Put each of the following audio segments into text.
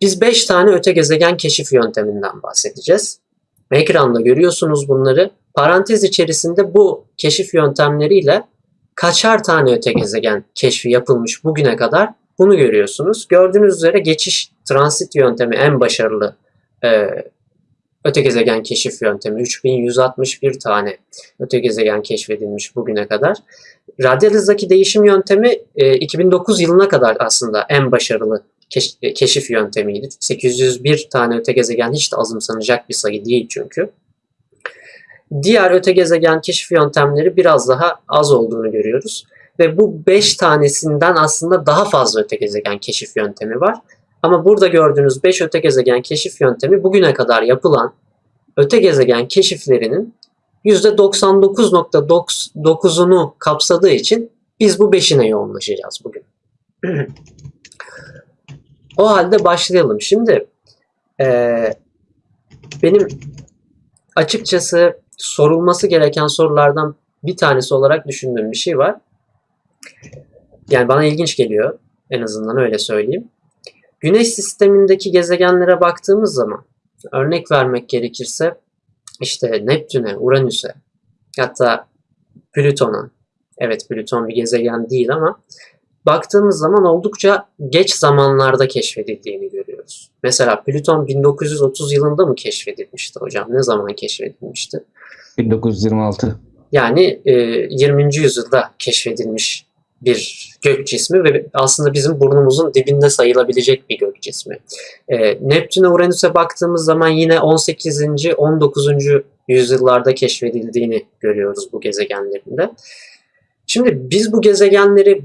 Biz 5 tane öte gezegen keşif yönteminden bahsedeceğiz. Ekranda görüyorsunuz bunları. Parantez içerisinde bu keşif yöntemleriyle kaçar tane öte gezegen keşfi yapılmış bugüne kadar bunu görüyorsunuz. Gördüğünüz üzere geçiş transit yöntemi en başarılı e, öte gezegen keşif yöntemi. 3161 tane öte gezegen keşfedilmiş bugüne kadar. Radyal hızdaki değişim yöntemi e, 2009 yılına kadar aslında en başarılı keş, keşif yöntemiydi. 801 tane öte gezegen hiç de azımsanacak bir sayı değil çünkü. Diğer öte gezegen keşif yöntemleri biraz daha az olduğunu görüyoruz. Ve bu 5 tanesinden aslında daha fazla öte gezegen keşif yöntemi var. Ama burada gördüğünüz 5 öte gezegen keşif yöntemi bugüne kadar yapılan öte gezegen keşiflerinin %99.9'unu kapsadığı için biz bu 5'ine yoğunlaşacağız bugün. o halde başlayalım. Şimdi e, benim açıkçası sorulması gereken sorulardan bir tanesi olarak düşündüğüm bir şey var. Yani bana ilginç geliyor. En azından öyle söyleyeyim. Güneş sistemindeki gezegenlere baktığımız zaman örnek vermek gerekirse işte Neptün'e, Uranüs'e hatta Plüton'a evet Plüton bir gezegen değil ama baktığımız zaman oldukça geç zamanlarda keşfedildiğini görüyoruz. Mesela Plüton 1930 yılında mı keşfedilmişti hocam? Ne zaman keşfedilmişti? 1926. Yani e, 20. yüzyılda keşfedilmiş bir gök cismi ve aslında bizim burnumuzun dibinde sayılabilecek bir gök cismi. E, Neptün'e Uranüs'e baktığımız zaman yine 18. 19. yüzyıllarda keşfedildiğini görüyoruz bu gezegenlerinde. Şimdi biz bu gezegenleri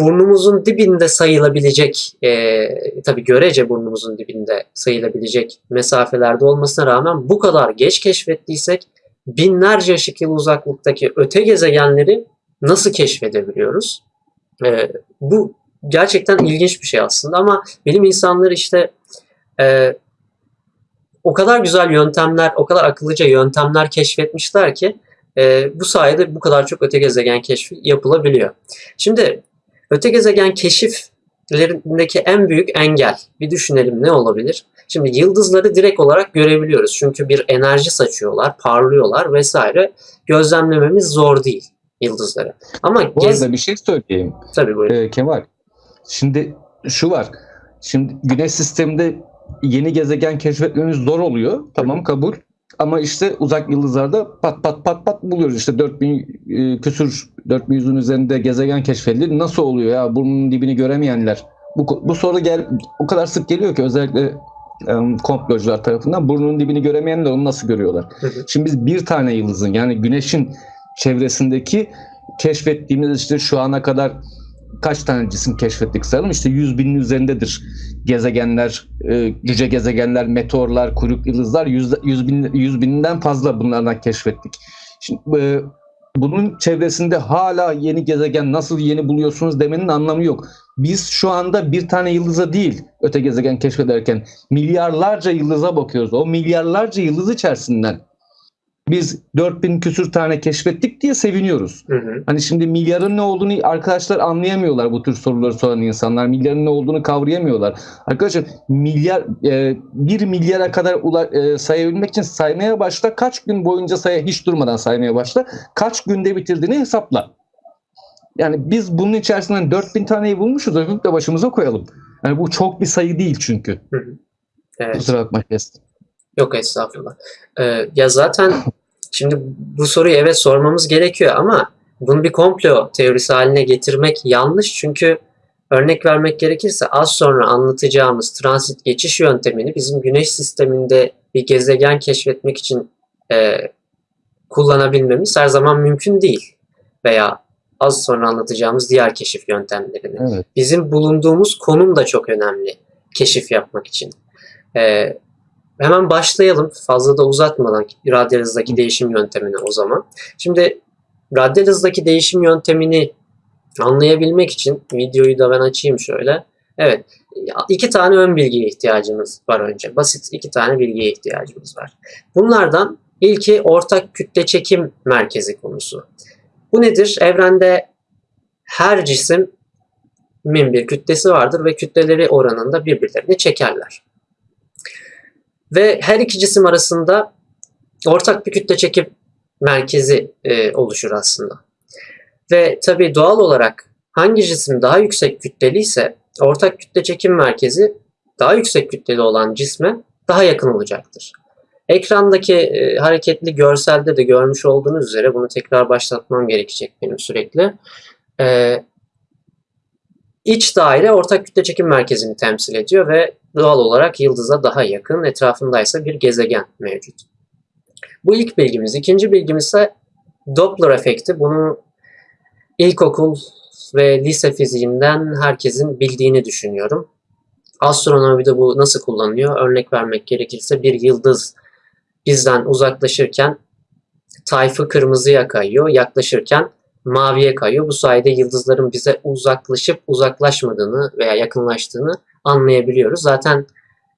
burnumuzun dibinde sayılabilecek, e, tabii görece burnumuzun dibinde sayılabilecek mesafelerde olmasına rağmen bu kadar geç keşfettiysek binlerce ışık yılı uzaklıktaki öte gezegenleri nasıl keşfedebiliyoruz? E, bu gerçekten ilginç bir şey aslında ama bilim insanları işte e, o kadar güzel yöntemler, o kadar akıllıca yöntemler keşfetmişler ki e, bu sayede bu kadar çok öte gezegen keşfi yapılabiliyor. Şimdi öte gezegen keşiflerindeki en büyük engel bir düşünelim ne olabilir? Şimdi yıldızları direkt olarak görebiliyoruz. Çünkü bir enerji saçıyorlar, parlıyorlar vesaire. Gözlemlememiz zor değil yıldızları. Ama Bu gez... arada bir şey söyleyeyim. Tabii buyurun. Ee, Kemal. Şimdi şu var. Şimdi güneş sisteminde yeni gezegen keşfetmemiz zor oluyor. Tamam kabul. Ama işte uzak yıldızlarda pat pat pat pat buluyoruz. İşte 4000 e, küsür 4100'ün üzerinde gezegen keşfedildi. Nasıl oluyor ya bunun dibini göremeyenler? Bu, bu soru gel o kadar sık geliyor ki özellikle e, komplocular tarafından burnunun dibini göremeyenler onu nasıl görüyorlar? Şimdi biz bir tane yıldızın yani güneşin çevresindeki keşfettiğimiz işte şu ana kadar kaç tane cisim keşfettik sayalım işte 100 binin üzerindedir gezegenler, e, cüce gezegenler, meteorlar, kuyruk yıldızlar 100, 100, bin, 100 binden fazla bunlardan keşfettik. Şimdi e, bunun çevresinde hala yeni gezegen nasıl yeni buluyorsunuz demenin anlamı yok. Biz şu anda bir tane yıldıza değil öte gezegen keşfederken milyarlarca yıldıza bakıyoruz. O milyarlarca yıldız içerisinden biz 4000 küsür tane keşfettik diye seviniyoruz. Hı hı. Hani şimdi milyarın ne olduğunu arkadaşlar anlayamıyorlar bu tür soruları soran insanlar. Milyarın ne olduğunu kavrayamıyorlar. Arkadaşlar milyar e, bir milyara kadar ula, e, sayabilmek için saymaya başla. Kaç gün boyunca saya hiç durmadan saymaya başla. Kaç günde bitirdiğini hesapla. Yani biz bunun içerisinden 4000 taneyi bulmuşuz. Öpüp de başımıza koyalım. Yani bu çok bir sayı değil çünkü. Hı hı. Evet. Kusura bakma kestim. Yok estağfurullah. Ee, ya zaten şimdi bu soruyu evet sormamız gerekiyor ama bunu bir komplo teorisi haline getirmek yanlış çünkü örnek vermek gerekirse az sonra anlatacağımız transit geçiş yöntemini bizim güneş sisteminde bir gezegen keşfetmek için e, kullanabilmemiz her zaman mümkün değil. Veya az sonra anlatacağımız diğer keşif yöntemlerini. Evet. Bizim bulunduğumuz konum da çok önemli keşif yapmak için. Ee, hemen başlayalım fazla da uzatmadan radyal hızdaki değişim yöntemine o zaman. Şimdi radyal hızdaki değişim yöntemini anlayabilmek için videoyu da ben açayım şöyle. Evet iki tane ön bilgiye ihtiyacımız var önce. Basit iki tane bilgiye ihtiyacımız var. Bunlardan ilki ortak kütle çekim merkezi konusu. Bu nedir? Evrende her cisim bir kütlesi vardır ve kütleleri oranında birbirlerini çekerler. Ve her iki cisim arasında ortak bir kütle çekim merkezi e, oluşur aslında. Ve tabii doğal olarak hangi cisim daha yüksek kütleli ise ortak kütle çekim merkezi daha yüksek kütleli olan cisme daha yakın olacaktır. Ekrandaki e, hareketli görselde de görmüş olduğunuz üzere bunu tekrar başlatmam gerekecek benim sürekli. E, iç daire ortak kütle çekim merkezini temsil ediyor ve doğal olarak yıldıza daha yakın, etrafındaysa bir gezegen mevcut. Bu ilk bilgimiz. İkinci bilgimiz ise Doppler efekti. Bunu ilkokul ve lise fiziğinden herkesin bildiğini düşünüyorum. Astronomide bu nasıl kullanılıyor? Örnek vermek gerekirse bir yıldız bizden uzaklaşırken tayfı kırmızıya kayıyor, yaklaşırken maviye kayıyor. Bu sayede yıldızların bize uzaklaşıp uzaklaşmadığını veya yakınlaştığını anlayabiliyoruz. Zaten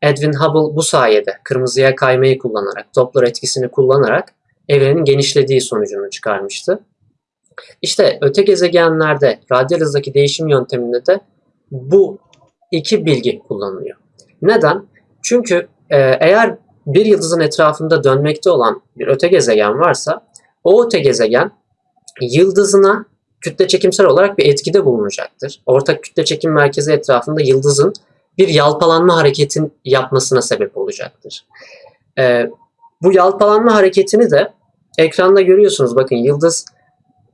Edwin Hubble bu sayede kırmızıya kaymayı kullanarak, Doppler etkisini kullanarak evrenin genişlediği sonucunu çıkarmıştı. İşte öte gezegenlerde radyal hızdaki değişim yönteminde de bu iki bilgi kullanılıyor. Neden? Çünkü e, eğer bir yıldızın etrafında dönmekte olan bir öte gezegen varsa o öte gezegen yıldızına kütle çekimsel olarak bir etkide bulunacaktır. Ortak kütle çekim merkezi etrafında yıldızın bir yalpalanma hareketin yapmasına sebep olacaktır. Ee, bu yalpalanma hareketini de ekranda görüyorsunuz. Bakın yıldız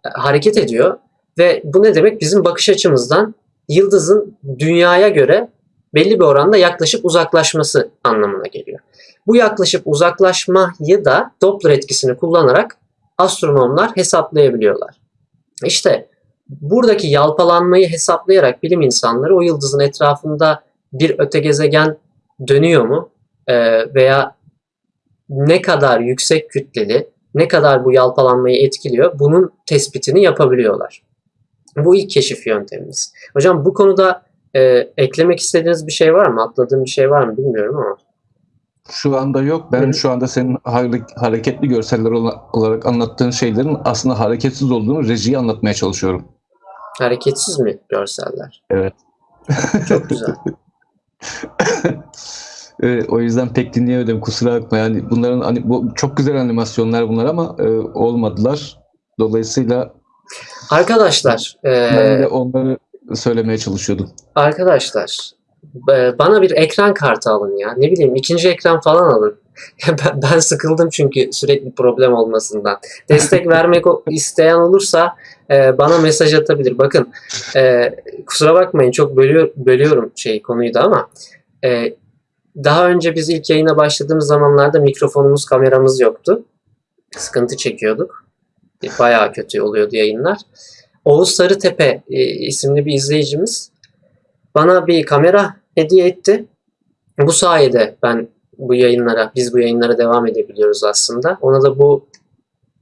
e, hareket ediyor ve bu ne demek? Bizim bakış açımızdan yıldızın dünyaya göre belli bir oranda yaklaşıp uzaklaşması anlamına geliyor. Bu yaklaşıp uzaklaşmayı da Doppler etkisini kullanarak astronomlar hesaplayabiliyorlar. İşte buradaki yalpalanmayı hesaplayarak bilim insanları o yıldızın etrafında bir öte gezegen dönüyor mu ee, veya ne kadar yüksek kütleli, ne kadar bu yalpalanmayı etkiliyor bunun tespitini yapabiliyorlar. Bu ilk keşif yöntemimiz. Hocam bu konuda e, eklemek istediğiniz bir şey var mı? Atladığım bir şey var mı bilmiyorum ama. Şu anda yok. Ben Hı şu anda senin hare- hareketli görseller ola- olarak anlattığın şeylerin aslında hareketsiz olduğunu rejiye anlatmaya çalışıyorum. Hareketsiz mi görseller? Evet. Çok güzel. Ee, o yüzden pek dinleyemedim kusura bakma. Yani bunların hani bu çok güzel animasyonlar bunlar ama e, olmadılar. Dolayısıyla Arkadaşlar, e, ben de onları söylemeye çalışıyordum. arkadaşlar e, bana bir ekran kartı alın ya. Ne bileyim ikinci ekran falan alın. ben, ben sıkıldım çünkü sürekli problem olmasından. Destek vermek isteyen olursa e, bana mesaj atabilir. Bakın e, kusura bakmayın çok bölüyor, bölüyorum şey konuyu da ama e, daha önce biz ilk yayına başladığımız zamanlarda mikrofonumuz, kameramız yoktu. Sıkıntı çekiyorduk. Bayağı kötü oluyordu yayınlar. Oğuz Sarıtepe e, isimli bir izleyicimiz bana bir kamera hediye etti. Bu sayede ben bu yayınlara, biz bu yayınlara devam edebiliyoruz aslında. Ona da bu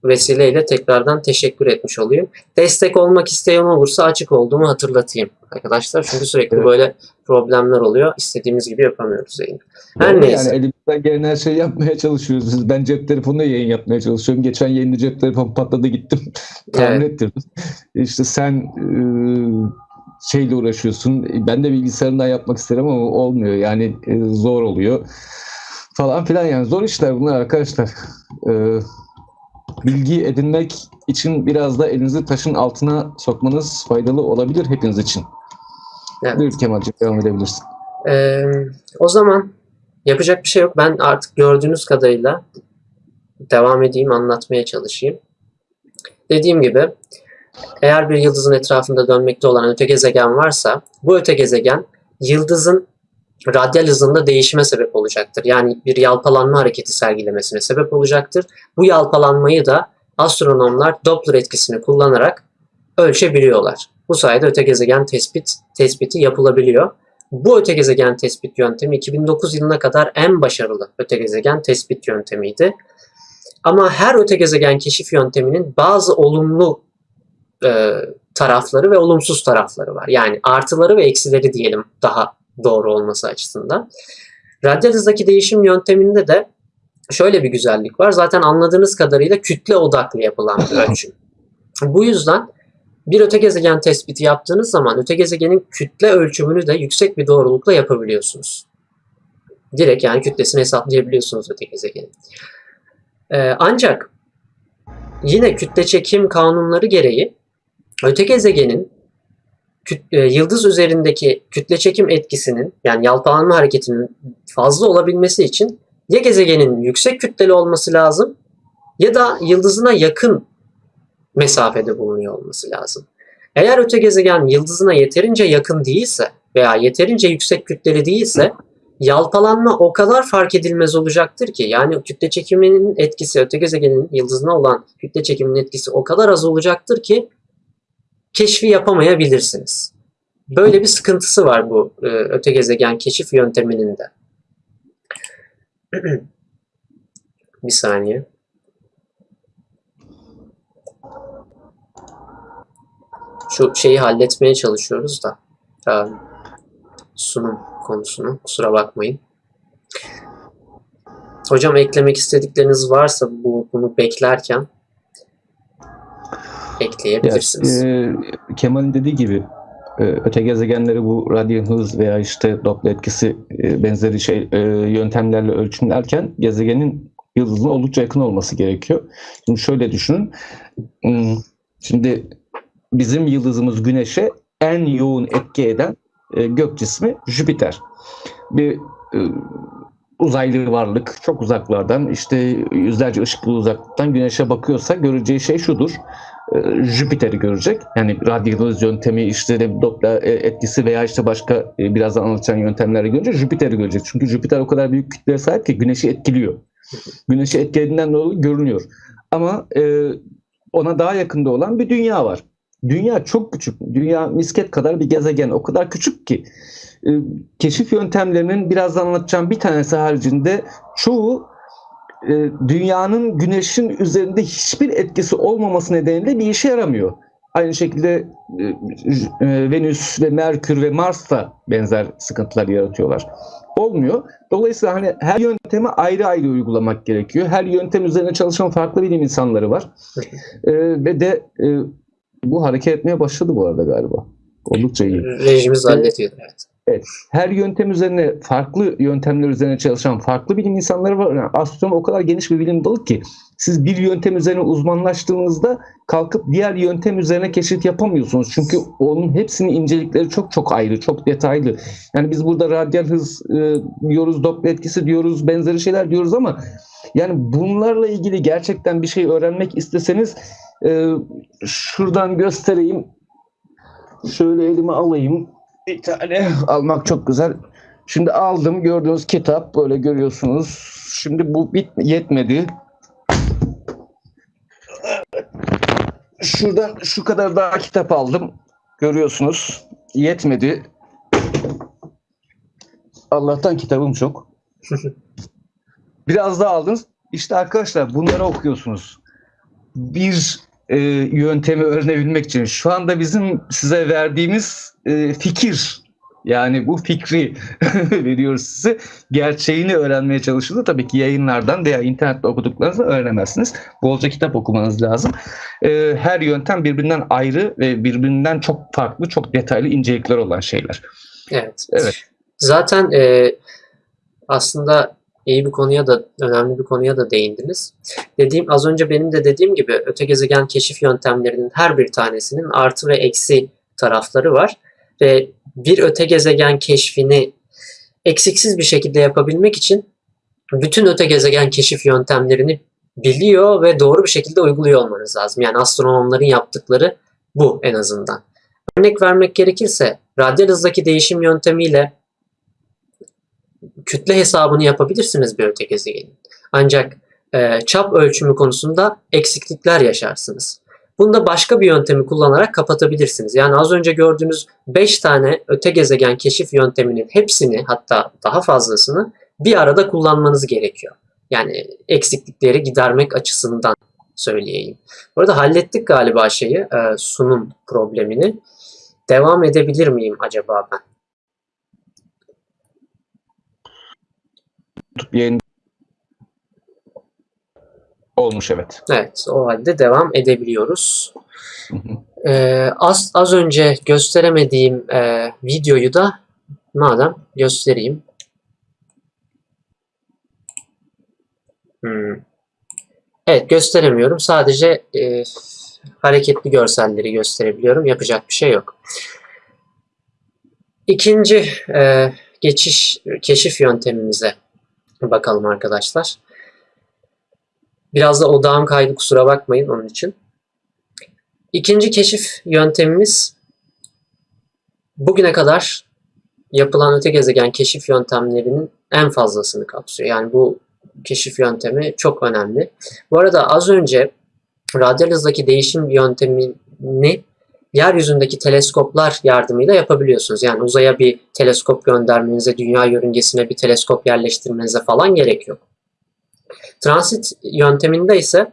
vesileyle tekrardan teşekkür etmiş olayım. Destek olmak isteyen olursa açık olduğumu hatırlatayım arkadaşlar. Çünkü sürekli Evet. böyle problemler oluyor. İstediğimiz gibi yapamıyoruz yayını. Her Doğru, neyse. Yani elimizden gelen her şeyi yapmaya çalışıyoruz. Biz- Ben cep telefonuyla yayın yapmaya çalışıyorum. Geçen yayında cep telefonu patladı gittim. Tamir ettirdim. İşte sen e, şeyle uğraşıyorsun. Ben de bilgisayarından yapmak isterim ama olmuyor. Yani e, zor oluyor. Falan filan yani zor işler bunlar arkadaşlar. E, bilgi edinmek için biraz da elinizi taşın altına sokmanız faydalı olabilir hepiniz için. Evet. Buyur Kemal'cim devam edebilirsin. Ee, o zaman yapacak bir şey yok. Ben artık gördüğünüz kadarıyla devam edeyim, anlatmaya çalışayım. Dediğim gibi eğer bir yıldızın etrafında dönmekte olan öte gezegen varsa bu öte gezegen yıldızın radyal hızında değişime sebep olacaktır. Yani bir yalpalanma hareketi sergilemesine sebep olacaktır. Bu yalpalanmayı da astronomlar Doppler etkisini kullanarak ölçebiliyorlar. Bu sayede öte gezegen tespit tespiti yapılabiliyor. Bu öte gezegen tespit yöntemi 2009 yılına kadar en başarılı öte gezegen tespit yöntemiydi. Ama her öte gezegen keşif yönteminin bazı olumlu e, tarafları ve olumsuz tarafları var. Yani artıları ve eksileri diyelim daha doğru olması açısından. Radyal hızdaki değişim yönteminde de şöyle bir güzellik var. Zaten anladığınız kadarıyla kütle odaklı yapılan bir ölçüm. Bu yüzden bir öte gezegen tespiti yaptığınız zaman öte gezegenin kütle ölçümünü de yüksek bir doğrulukla yapabiliyorsunuz. Direkt yani kütlesini hesaplayabiliyorsunuz öte gezegenin. Ee, ancak yine kütle çekim kanunları gereği öte gezegenin küt- e, yıldız üzerindeki kütle çekim etkisinin yani yalpalanma hareketinin fazla olabilmesi için ya gezegenin yüksek kütleli olması lazım ya da yıldızına yakın mesafede bulunuyor olması lazım. Eğer öte gezegen yıldızına yeterince yakın değilse veya yeterince yüksek kütleli değilse yalpalanma o kadar fark edilmez olacaktır ki yani kütle çekiminin etkisi öte gezegenin yıldızına olan kütle çekiminin etkisi o kadar az olacaktır ki keşfi yapamayabilirsiniz. Böyle bir sıkıntısı var bu e, öte gezegen keşif yönteminin de. bir saniye. Şu şeyi halletmeye çalışıyoruz da. e, sunum konusunu. Kusura bakmayın. Hocam eklemek istedikleriniz varsa bu bunu beklerken ekleyebilirsiniz. e, Kemal'in dediği gibi e, öte gezegenleri bu radyo hız veya işte Doppler etkisi e, benzeri şey e, yöntemlerle ölçümlerken gezegenin yıldızına oldukça yakın olması gerekiyor. Şimdi şöyle düşünün. Hmm, Şimdi bizim yıldızımız Güneş'e en yoğun etki eden e, gök cismi Jüpiter. Bir e, uzaylı varlık çok uzaklardan işte yüzlerce ışık yılı uzaklıktan Güneş'e bakıyorsa göreceği şey şudur. E, Jüpiter'i görecek. Yani radyalız yöntemi işte Doppler e, etkisi veya işte başka e, birazdan anlatacağım yöntemlerle görünce Jüpiter'i görecek. Çünkü Jüpiter o kadar büyük kütleye sahip ki Güneş'i etkiliyor. Güneş'i etkilediğinden dolayı görünüyor. Ama e, ona daha yakında olan bir dünya var. Dünya çok küçük. Dünya misket kadar bir gezegen. O kadar küçük ki e, keşif yöntemlerinin birazdan anlatacağım bir tanesi haricinde çoğu e, dünyanın güneşin üzerinde hiçbir etkisi olmaması nedeniyle bir işe yaramıyor. Aynı şekilde e, e, Venüs ve Merkür ve Mars da benzer sıkıntılar yaratıyorlar. Olmuyor. Dolayısıyla hani her yöntemi ayrı ayrı uygulamak gerekiyor. Her yöntem üzerine çalışan farklı bilim insanları var. E, ve de e, bu hareket etmeye başladı bu arada galiba. Oldukça iyi. Rejimiz hallediyor. Evet. Her yöntem üzerine farklı yöntemler üzerine çalışan farklı bilim insanları var. Yani astronomi o kadar geniş bir bilim dalı ki siz bir yöntem üzerine uzmanlaştığınızda kalkıp diğer yöntem üzerine keşif yapamıyorsunuz. Çünkü onun hepsinin incelikleri çok çok ayrı, çok detaylı. Yani biz burada radyal hız e, diyoruz, Doppler etkisi diyoruz, benzeri şeyler diyoruz ama yani bunlarla ilgili gerçekten bir şey öğrenmek isteseniz e, şuradan göstereyim. Şöyle elime alayım. Bir tane almak çok güzel. Şimdi aldım gördüğünüz kitap böyle görüyorsunuz. Şimdi bu bit yetmedi. Şuradan şu kadar daha kitap aldım. Görüyorsunuz. Yetmedi. Allah'tan kitabım çok. Biraz daha aldınız. İşte arkadaşlar bunları okuyorsunuz. Bir e, yöntemi öğrenebilmek için şu anda bizim size verdiğimiz e, fikir yani bu fikri veriyoruz size. Gerçeğini öğrenmeye çalışıldı. Tabii ki yayınlardan veya internette okuduklarınızı öğrenemezsiniz. Bolca kitap okumanız lazım. E, her yöntem birbirinden ayrı ve birbirinden çok farklı, çok detaylı incelikler olan şeyler. Evet. Evet. Zaten e, aslında iyi bir konuya da önemli bir konuya da değindiniz. Dediğim az önce benim de dediğim gibi öte gezegen keşif yöntemlerinin her bir tanesinin artı ve eksi tarafları var ve bir öte gezegen keşfini eksiksiz bir şekilde yapabilmek için bütün öte gezegen keşif yöntemlerini biliyor ve doğru bir şekilde uyguluyor olmanız lazım. Yani astronomların yaptıkları bu en azından. Örnek vermek gerekirse radyal hızdaki değişim yöntemiyle kütle hesabını yapabilirsiniz bir öte gezegenin. Ancak e, çap ölçümü konusunda eksiklikler yaşarsınız. Bunu da başka bir yöntemi kullanarak kapatabilirsiniz. Yani az önce gördüğünüz 5 tane öte gezegen keşif yönteminin hepsini hatta daha fazlasını bir arada kullanmanız gerekiyor. Yani eksiklikleri gidermek açısından söyleyeyim. Bu arada hallettik galiba şeyi, e, sunum problemini. Devam edebilir miyim acaba ben? Yayın olmuş evet. Evet, o halde devam edebiliyoruz. Hı hı. Ee, az, az önce gösteremediğim e, videoyu da madem göstereyim. Hmm. Evet gösteremiyorum. Sadece e, hareketli görselleri gösterebiliyorum. Yapacak bir şey yok. İkinci e, geçiş keşif yöntemimize bakalım arkadaşlar. Biraz da odağım kaydı kusura bakmayın onun için. İkinci keşif yöntemimiz bugüne kadar yapılan öte gezegen keşif yöntemlerinin en fazlasını kapsıyor. Yani bu keşif yöntemi çok önemli. Bu arada az önce radyal hızdaki değişim yöntemini yeryüzündeki teleskoplar yardımıyla yapabiliyorsunuz. Yani uzaya bir teleskop göndermenize, dünya yörüngesine bir teleskop yerleştirmenize falan gerek yok. Transit yönteminde ise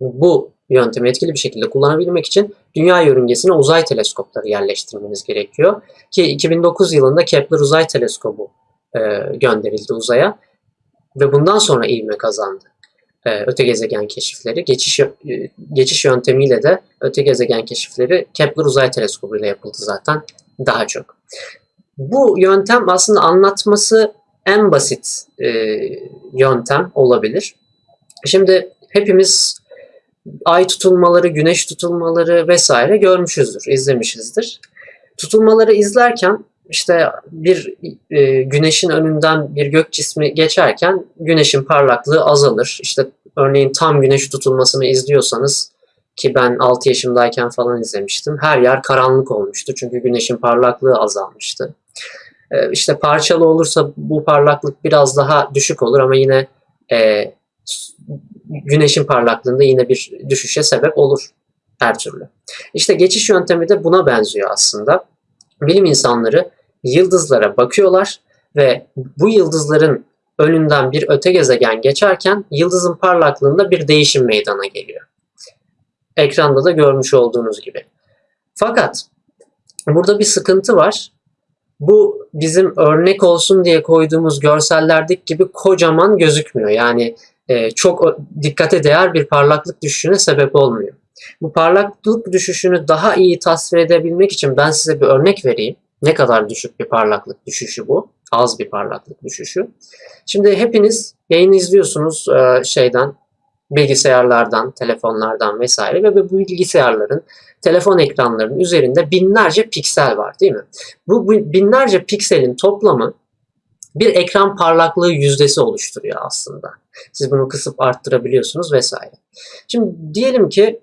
bu yöntemi etkili bir şekilde kullanabilmek için dünya yörüngesine uzay teleskopları yerleştirmeniz gerekiyor. Ki 2009 yılında Kepler Uzay Teleskobu e, gönderildi uzaya ve bundan sonra ivme kazandı. E, öte gezegen keşifleri, geçiş e, geçiş yöntemiyle de öte gezegen keşifleri Kepler Uzay Teleskobu ile yapıldı zaten daha çok. Bu yöntem aslında anlatması en basit e, yöntem olabilir. Şimdi hepimiz ay tutulmaları, güneş tutulmaları vesaire görmüşüzdür, izlemişizdir. Tutulmaları izlerken işte bir e, güneşin önünden bir gök cismi geçerken güneşin parlaklığı azalır. İşte örneğin tam güneş tutulmasını izliyorsanız ki ben 6 yaşımdayken falan izlemiştim. Her yer karanlık olmuştu çünkü güneşin parlaklığı azalmıştı. E, işte parçalı olursa bu parlaklık biraz daha düşük olur ama yine e, güneşin parlaklığında yine bir düşüşe sebep olur her türlü. İşte geçiş yöntemi de buna benziyor aslında. Bilim insanları yıldızlara bakıyorlar ve bu yıldızların önünden bir öte gezegen geçerken yıldızın parlaklığında bir değişim meydana geliyor. Ekranda da görmüş olduğunuz gibi. Fakat burada bir sıkıntı var. Bu bizim örnek olsun diye koyduğumuz görsellerdeki gibi kocaman gözükmüyor. Yani e, çok dikkate değer bir parlaklık düşüşüne sebep olmuyor. Bu parlaklık düşüşünü daha iyi tasvir edebilmek için ben size bir örnek vereyim. Ne kadar düşük bir parlaklık düşüşü bu? Az bir parlaklık düşüşü. Şimdi hepiniz yayını izliyorsunuz e, şeyden, bilgisayarlardan, telefonlardan vesaire ve bu bilgisayarların, telefon ekranlarının üzerinde binlerce piksel var değil mi? Bu, binlerce pikselin toplamı bir ekran parlaklığı yüzdesi oluşturuyor aslında. Siz bunu kısıp arttırabiliyorsunuz vesaire. Şimdi diyelim ki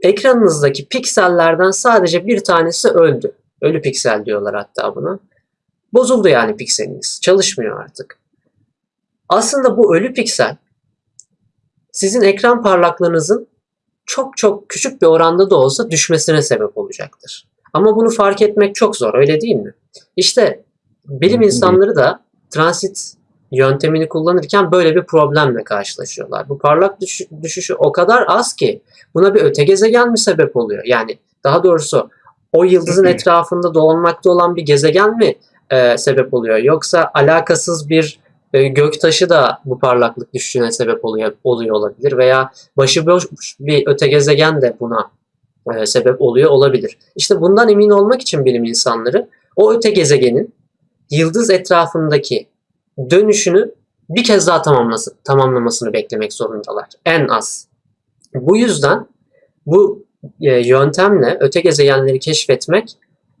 ekranınızdaki piksellerden sadece bir tanesi öldü. Ölü piksel diyorlar hatta buna. Bozuldu yani pikseliniz. Çalışmıyor artık. Aslında bu ölü piksel sizin ekran parlaklığınızın çok çok küçük bir oranda da olsa düşmesine sebep olacaktır. Ama bunu fark etmek çok zor öyle değil mi? İşte bilim insanları da transit yöntemini kullanırken böyle bir problemle karşılaşıyorlar. Bu parlak düş- düşüşü o kadar az ki buna bir öte gezegen mi sebep oluyor? Yani daha doğrusu o yıldızın etrafında dolanmakta olan bir gezegen mi e, sebep oluyor? Yoksa alakasız bir e, göktaşı da bu parlaklık düşüşüne sebep oluyor, oluyor olabilir veya başıboş bir öte gezegen de buna e, sebep oluyor olabilir. İşte bundan emin olmak için bilim insanları o öte gezegenin yıldız etrafındaki dönüşünü bir kez daha tamamlasın, tamamlamasını beklemek zorundalar. En az. Bu yüzden bu e, yöntemle öte gezegenleri keşfetmek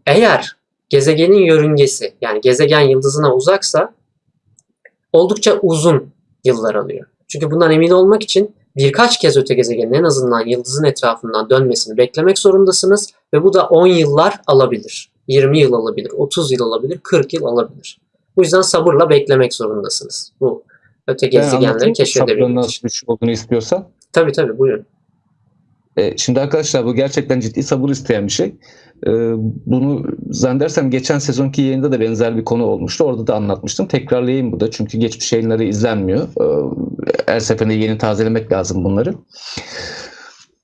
eğer gezegenin yörüngesi yani gezegen yıldızına uzaksa oldukça uzun yıllar alıyor. Çünkü bundan emin olmak için birkaç kez öte gezegenin en azından yıldızın etrafından dönmesini beklemek zorundasınız ve bu da 10 yıllar alabilir. 20 yıl alabilir, 30 yıl alabilir, 40 yıl alabilir. Bu yüzden sabırla beklemek zorundasınız. Bu öte gezegenleri keşfedebilmek için. Nasıl olduğunu istiyorsan. Tabii tabii buyurun. E, şimdi arkadaşlar bu gerçekten ciddi sabır isteyen bir şey. E, bunu zannedersem geçen sezonki yayında da benzer bir konu olmuştu. Orada da anlatmıştım. Tekrarlayayım burada çünkü geçmiş yayınları izlenmiyor. E, her seferinde yeni tazelemek lazım bunları.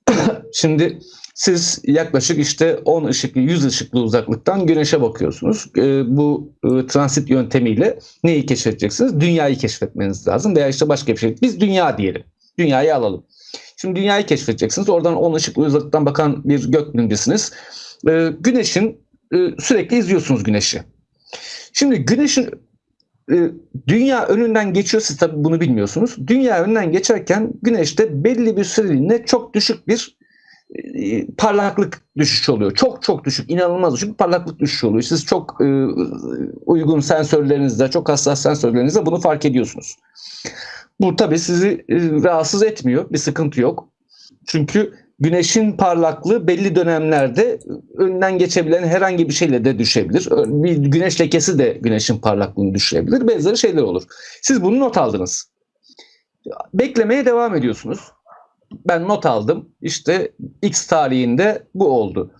şimdi siz yaklaşık işte 10 ışıklı 100 ışıklı uzaklıktan güneşe bakıyorsunuz. E, bu e, transit yöntemiyle neyi keşfedeceksiniz? Dünyayı keşfetmeniz lazım veya işte başka bir şey. Biz dünya diyelim. Dünyayı alalım. Şimdi dünyayı keşfedeceksiniz. Oradan 10 ışıklı uzaklıktan bakan bir gökbilimcisiniz. Ee, güneşin e, sürekli izliyorsunuz güneşi. Şimdi güneşin e, dünya önünden geçiyor. Siz tabii bunu bilmiyorsunuz. Dünya önünden geçerken güneşte belli bir süreliğine çok düşük bir e, parlaklık düşüşü oluyor. Çok çok düşük, inanılmaz düşük bir parlaklık düşüşü oluyor. Siz çok e, uygun sensörlerinizle, çok hassas sensörlerinizle bunu fark ediyorsunuz. Bu tabii sizi e, rahatsız etmiyor. Bir sıkıntı yok. Çünkü güneşin parlaklığı belli dönemlerde önünden geçebilen herhangi bir şeyle de düşebilir. Bir güneş lekesi de güneşin parlaklığını düşürebilir. Benzeri şeyler olur. Siz bunu not aldınız. Beklemeye devam ediyorsunuz. Ben not aldım. İşte X tarihinde bu oldu.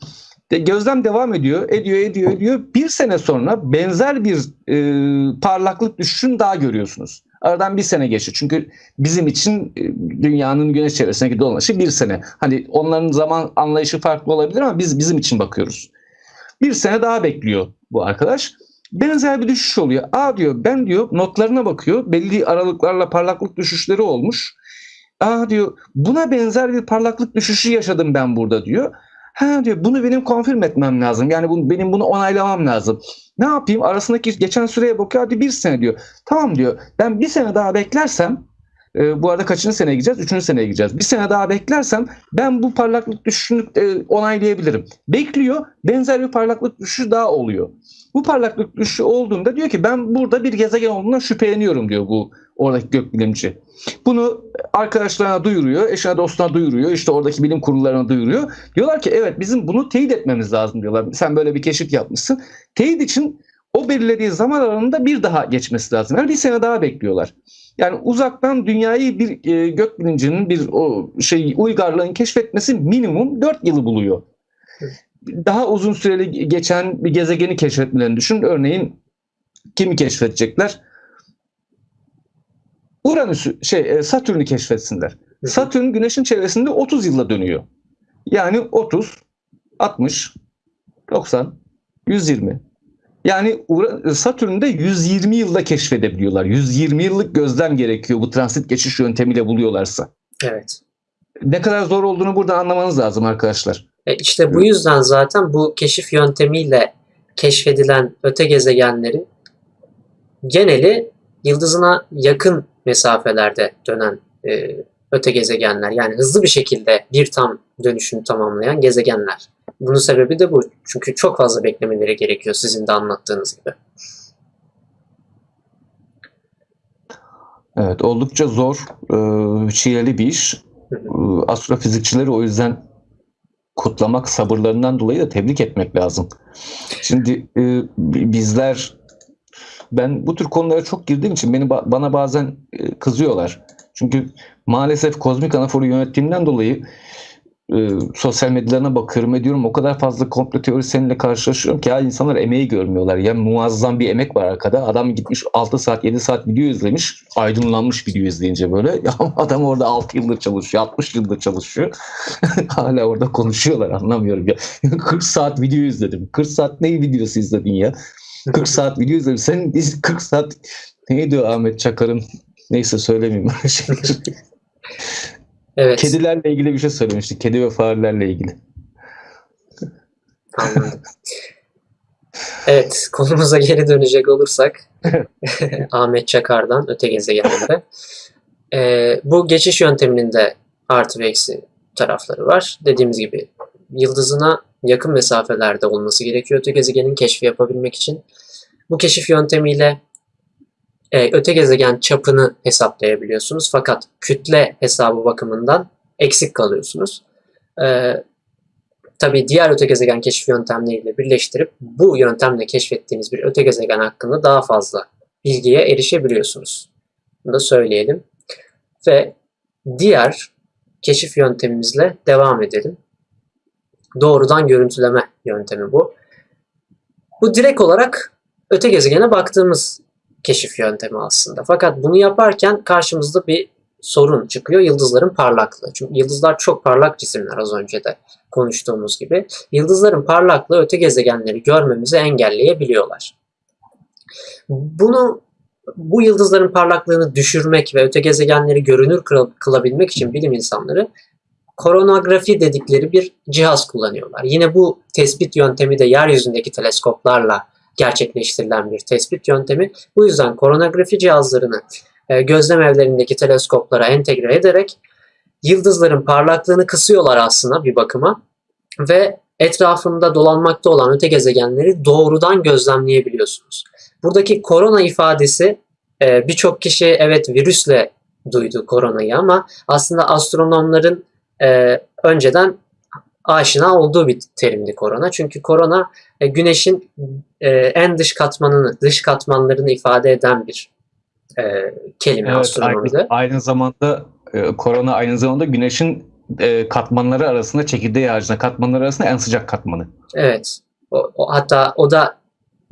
De gözlem devam ediyor, ediyor, ediyor, ediyor. Bir sene sonra benzer bir e, parlaklık düşüşünü daha görüyorsunuz. Aradan bir sene geçti. Çünkü bizim için e, dünyanın güneş çevresindeki dolanışı bir sene. Hani onların zaman anlayışı farklı olabilir ama biz bizim için bakıyoruz. Bir sene daha bekliyor bu arkadaş. Benzer bir düşüş oluyor. Aa diyor ben diyor notlarına bakıyor. Belli aralıklarla parlaklık düşüşleri olmuş. Aa diyor buna benzer bir parlaklık düşüşü yaşadım ben burada diyor. Ha diyor bunu benim konfirm etmem lazım. Yani bunu, benim bunu onaylamam lazım. Ne yapayım? Arasındaki geçen süreye bakıyor. Hadi bir sene diyor. Tamam diyor. Ben bir sene daha beklersem e, bu arada kaçıncı seneye gideceğiz? Üçüncü seneye gideceğiz. Bir sene daha beklersem ben bu parlaklık düşüşünü e, onaylayabilirim. Bekliyor. Benzer bir parlaklık düşüşü daha oluyor. Bu parlaklık düşüşü olduğunda diyor ki ben burada bir gezegen olduğundan şüpheleniyorum diyor bu oradaki gökbilimci. Bunu arkadaşlarına duyuruyor, eşine dostuna duyuruyor, işte oradaki bilim kurullarına duyuruyor. Diyorlar ki evet bizim bunu teyit etmemiz lazım diyorlar. Sen böyle bir keşif yapmışsın. Teyit için o belirlediği zaman aralığında bir daha geçmesi lazım. Yani bir sene daha bekliyorlar. Yani uzaktan dünyayı bir e, gökbilincinin bir o şey uygarlığın keşfetmesi minimum 4 yılı buluyor. Daha uzun süreli geçen bir gezegeni keşfetmelerini düşün. Örneğin kimi keşfedecekler? Uranüs'ü şey e, Satürn'ü keşfetsinler. Satürn güneşin çevresinde 30 yılda dönüyor. Yani 30, 60, 90, 120. Yani Satürn'de 120 yılda keşfedebiliyorlar. 120 yıllık gözlem gerekiyor bu transit geçiş yöntemiyle buluyorlarsa. Evet. Ne kadar zor olduğunu burada anlamanız lazım arkadaşlar. E işte bu yüzden zaten bu keşif yöntemiyle keşfedilen öte gezegenlerin geneli yıldızına yakın mesafelerde dönen e, öte gezegenler. Yani hızlı bir şekilde bir tam dönüşünü tamamlayan gezegenler. Bunun sebebi de bu. Çünkü çok fazla beklemeleri gerekiyor sizin de anlattığınız gibi. Evet oldukça zor, e, çileli bir iş. Hı E, Astrofizikçileri o yüzden kutlamak, sabırlarından dolayı da tebrik etmek lazım. Şimdi e, bizler ben bu tür konulara çok girdiğim için beni bana bazen e, kızıyorlar. Çünkü maalesef kozmik anaforu yönettiğimden dolayı e, sosyal medyalarına bakıyorum ediyorum. O kadar fazla komplo teoriseninle karşılaşıyorum ki ya insanlar emeği görmüyorlar. Yani muazzam bir emek var arkada. Adam gitmiş 6 saat 7 saat video izlemiş. Aydınlanmış video izleyince böyle. Ya adam orada 6 yıldır çalışıyor. 60 yıldır çalışıyor. Hala orada konuşuyorlar anlamıyorum ya. 40 saat video izledim. 40 saat ne videosu izledin ya? 40 saat video izledim. Sen 40 saat neydi Ahmet Çakar'ın neyse söylemeyeyim öyle şeyleri. Evet. Kedilerle ilgili bir şey söylemiştik. Kedi ve farelerle ilgili. Anladım. Evet, konumuza geri dönecek olursak Ahmet Çakar'dan öte gezegeninde. Ee, bu geçiş yönteminin de artı ve eksi tarafları var. Dediğimiz gibi yıldızına yakın mesafelerde olması gerekiyor öte gezegenin keşfi yapabilmek için. Bu keşif yöntemiyle e, öte gezegen çapını hesaplayabiliyorsunuz. Fakat kütle hesabı bakımından eksik kalıyorsunuz. E, tabii diğer öte gezegen keşif yöntemleriyle birleştirip bu yöntemle keşfettiğiniz bir öte gezegen hakkında daha fazla bilgiye erişebiliyorsunuz. Bunu da söyleyelim. Ve diğer keşif yöntemimizle devam edelim. Doğrudan görüntüleme yöntemi bu. Bu direkt olarak öte gezegene baktığımız keşif yöntemi aslında. Fakat bunu yaparken karşımızda bir sorun çıkıyor. Yıldızların parlaklığı. Çünkü yıldızlar çok parlak cisimler az önce de konuştuğumuz gibi. Yıldızların parlaklığı öte gezegenleri görmemizi engelleyebiliyorlar. Bunu bu yıldızların parlaklığını düşürmek ve öte gezegenleri görünür kıl- kılabilmek için bilim insanları koronografi dedikleri bir cihaz kullanıyorlar. Yine bu tespit yöntemi de yeryüzündeki teleskoplarla gerçekleştirilen bir tespit yöntemi. Bu yüzden koronografi cihazlarını e, gözlem evlerindeki teleskoplara entegre ederek yıldızların parlaklığını kısıyorlar aslında bir bakıma ve etrafında dolanmakta olan öte gezegenleri doğrudan gözlemleyebiliyorsunuz. Buradaki korona ifadesi e, birçok kişi evet virüsle duydu koronayı ama aslında astronomların e, önceden aşina olduğu bir terimdi korona. Çünkü korona e, güneşin e, en dış katmanını, dış katmanlarını ifade eden bir e, kelime Evet, astronomide. aynı, aynı zamanda korona aynı zamanda güneşin katmanları arasında çekirdeği haricinde katmanları arasında en sıcak katmanı. Evet. O, o- hatta o da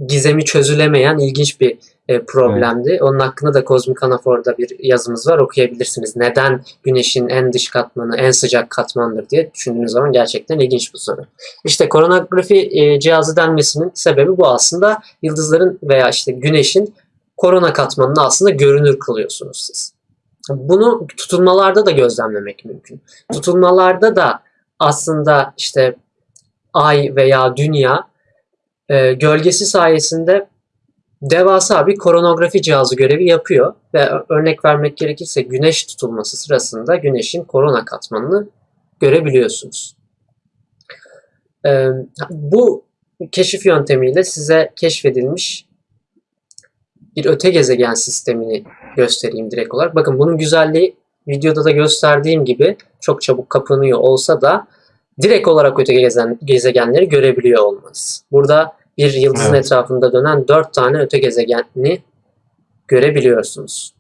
gizemi çözülemeyen ilginç bir e, problemdi. Onun hakkında da Kozmik Anafor'da bir yazımız var. Okuyabilirsiniz. Neden güneşin en dış katmanı en sıcak katmandır diye düşündüğünüz zaman gerçekten ilginç bir soru. İşte koronografi e, cihazı denmesinin sebebi bu aslında. Yıldızların veya işte güneşin korona katmanını aslında görünür kılıyorsunuz siz. Bunu tutulmalarda da gözlemlemek mümkün. Tutulmalarda da aslında işte ay veya dünya e, gölgesi sayesinde devasa bir koronografi cihazı görevi yapıyor ve örnek vermek gerekirse güneş tutulması sırasında güneşin korona katmanını görebiliyorsunuz. E, bu keşif yöntemiyle size keşfedilmiş bir öte gezegen sistemini göstereyim direkt olarak. Bakın bunun güzelliği videoda da gösterdiğim gibi çok çabuk kapanıyor olsa da direkt olarak öte gezegenleri görebiliyor olmanız. Burada bir yıldızın Evet. etrafında dönen dört tane öte gezegeni görebiliyorsunuz.